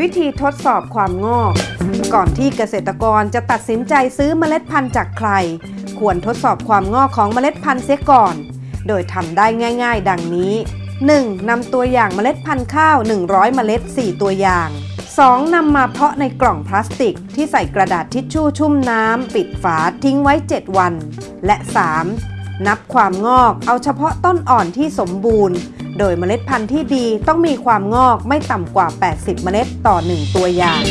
วิธีทดสอบความงอก ก่อนที่เกษตรกรจะตัดสินใจซื้อเมล็ดพันธุ์จากใคร ควรทดสอบความงอกของเมล็ดพันธุ์เสียก่อน โดยทำได้ง่าย ๆ ดังนี้ 1. นำตัวอย่างเมล็ดพันธุ์ข้าว 100 เมล็ด 4 ตัวอย่าง 2. นำมาเพาะในกล่องพลาสติก ที่ใส่กระดาษทิชชู่ชุ่มน้ำปิดฝาทิ้งไว้ 7 วัน และ 3. นับความงอกเอาเฉพาะต้นอ่อนที่สมบูรณ์ โดยเมล็ดพันธุ์ที่ดีต้องมีความงอกไม่ต่ำกว่า 80 เมล็ดต่อ 1 ตัวอย่าง